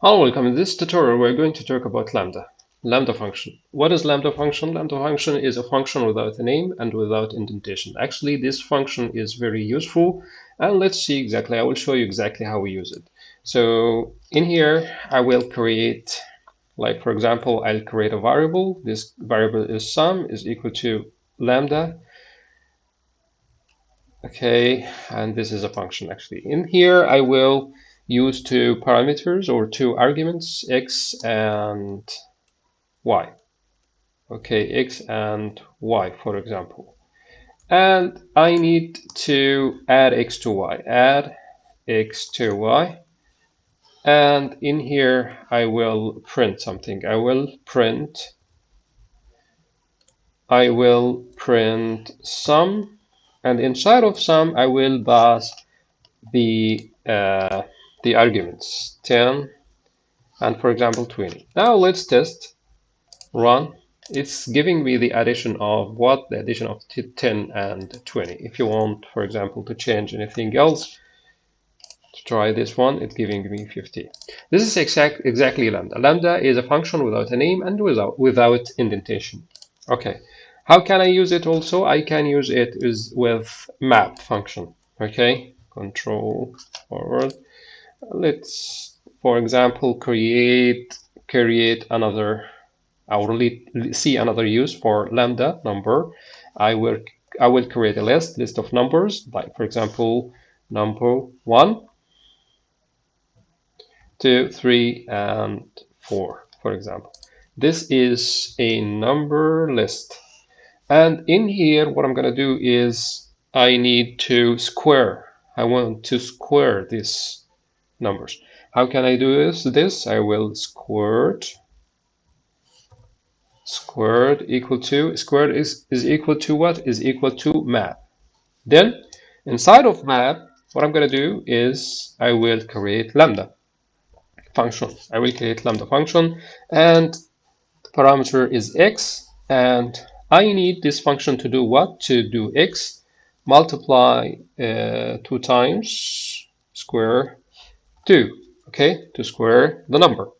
Hello, welcome. In this tutorial, we're going to talk about Lambda. Lambda function. What is Lambda function? Lambda function is a function without a name and without indentation. Actually, this function is very useful. And let's see exactly, I will show you exactly how we use it. So in here, I will create, like for example, I'll create a variable. This variable is sum is equal to lambda. Okay, and this is a function actually. In here, I will use two parameters or two arguments, x and y. Okay, x and y, for example. And I need to add x to y, add x to y. And in here, I will print something. I will print, I will print sum, and inside of sum, I will pass the uh, the arguments. 10 and for example 20 now let's test run it's giving me the addition of what? The addition of 10 and 20 if you want for example to change anything else to try this one it's giving me 50 this is exact exactly lambda. Lambda is a function without a name and without without indentation. Okay. How can i use it also? I can use it is with map function. Okay. Control forward let's for example create create another will see another use for lambda number. I will I will create a list list of numbers like for example number one two three and four for example. This is a number list. And in here what I'm gonna do is I need to square. I want to square this numbers. How can I do this? This I will squared squared equal to squared is is equal to what is equal to map. Then inside of map, what I'm gonna do is I will create lambda function. I will create lambda function and the parameter is x and I need this function to do what? To do x multiply uh, two times square 2, okay, to square the number.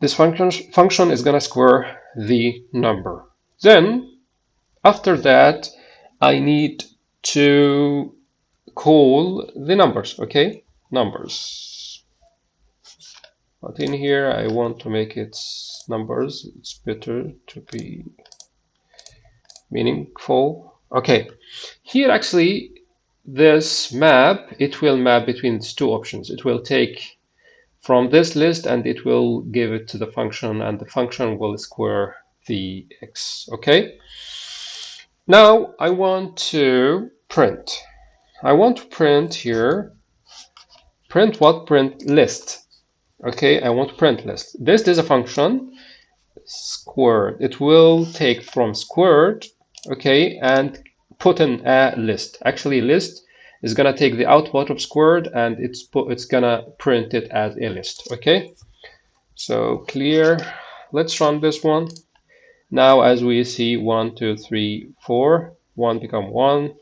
This function, function is going to square the number. Then, after that, I need to call the numbers, okay, numbers. But in here, I want to make it numbers. It's better to be meaningful. Okay, here actually this map, it will map between these two options. It will take from this list and it will give it to the function and the function will square the x, okay? Now I want to print. I want to print here, print what? Print list. Okay, I want to print list. This is a function squared. It will take from squared, okay, and put in a list. Actually, list is gonna take the output of squared and it's put, it's gonna print it as a list. Okay, so clear. Let's run this one. Now, as we see, one, two, three, four. One become one,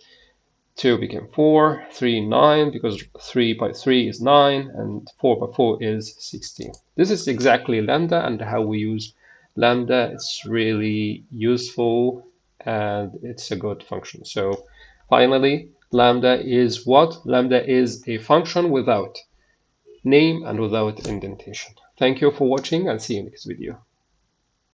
two became 4, 3, 9, because three by three is nine, and four by four is sixteen. This is exactly lambda and how we use lambda. It's really useful and it's a good function. So finally, lambda is what? Lambda is a function without name and without indentation. Thank you for watching and see you next video.